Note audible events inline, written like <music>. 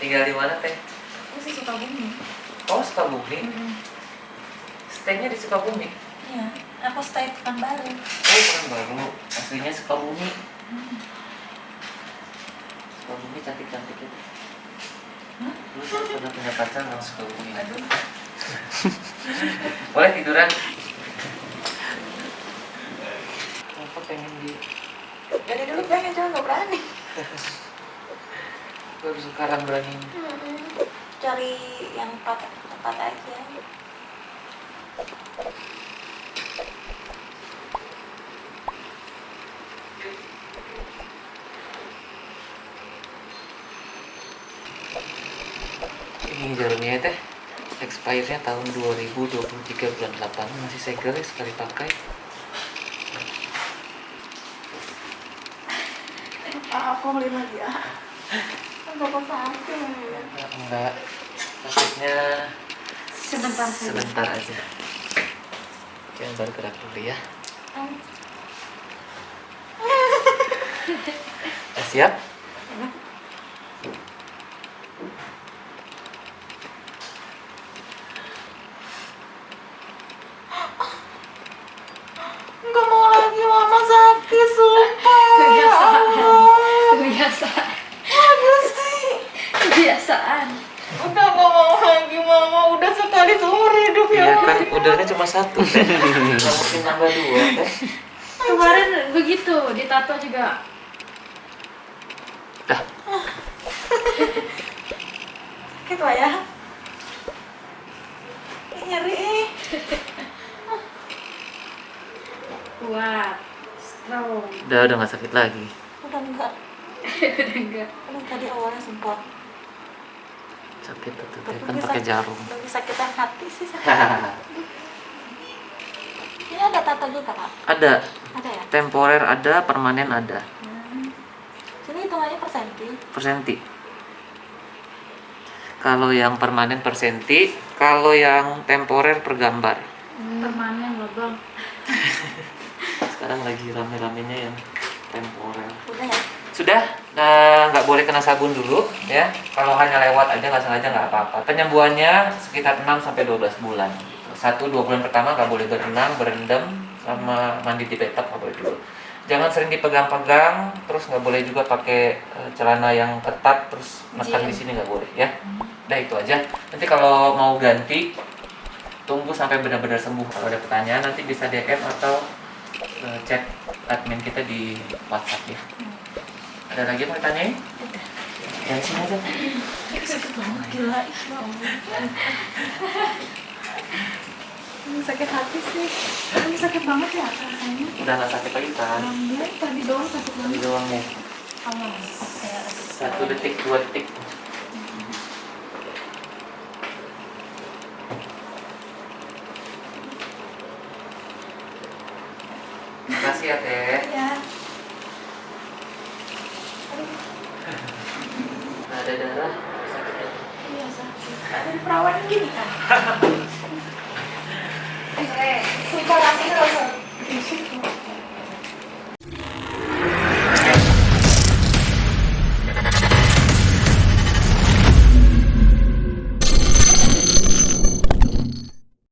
tinggal di mana teh? Aku sih suka bumi. oh Sukabumi stay-nya di Sukabumi Iya, aku stay Pekanbaru. oh bukan baru aslinya Sukabumi Sukabumi cantik cantik itu. Lu saya pernah punya pacar orang Sukabumi Aduh, <laughs> boleh tiduran? Apa pengen di dari dulu pengen cuma nggak berani. <laughs> baru sekarang berani Cari yang tepat tepat aja. ini jarumnya teh expirednya tahun 2023 bulan 8 masih segel ya sekali pakai aku beli lagi ya. <laughs> Bapak enggak maksudnya Sebentar sebentar aja. Oke baru gerak dulu ya. Udah siap Enggak mau lagi mama sakit sumpah. Kebiasaan. Allah. kebiasaan Bagus sih. kebiasaan Udah gak mau lagi mama, udah sekali seumur hidup ya. Iya kan udaranya cuma satu mungkin <laughs> nambah dua teh kemarin begitu ditato juga dah Sakit lah ya. Ih, Nyeri ih. kuat strong udah udah nggak sakit lagi Udah enggak. <laughs> udah enggak tadi awalnya sempat. Sakit tuh teh Tapi kan pakai jarum Lebih sakitan hati sih sakit. <laughs> Ini ada tato juga kak? ada Ada ya? temporer ada permanen ada Hmm. Sini hitungannya per senti. persenti kalau yang permanen persenti kalau yang temporer per gambar permanen loh bang <laughs> sekarang lagi rame-ramenya yang temporer Udah ya? Sudah nah nggak boleh kena sabun dulu ya. Kalau hanya lewat aja nggak sengaja nggak apa-apa. Penyembuhannya sekitar 6 sampai 12 bulan. Satu dua bulan pertama nggak boleh berenang berendam sama mandi di bathtub nggak boleh dulu. Jangan sering dipegang-pegang terus nggak boleh juga pakai eh, celana yang ketat terus menekan di sini nggak boleh ya. Udah itu aja. Nanti kalau mau ganti tunggu sampai benar-benar sembuh. Kalau ada pertanyaan nanti bisa DM atau eh, chat admin kita di WhatsApp ya ada lagi mau ditanyain? Dari sini aja. Sakit banget gila. ya <laughs> sakit hati sih. Ini sakit banget ya rasanya. Udah nggak sakit lagi kan? Alhamdulillah tadi doang sakit Tadi banget. doang ya. Satu detik, dua detik. Makasih ya Teh. Ya. ada darah? Iya sakit. Ada perawan gini kan? <laughs> Eh, suikarasi langsung.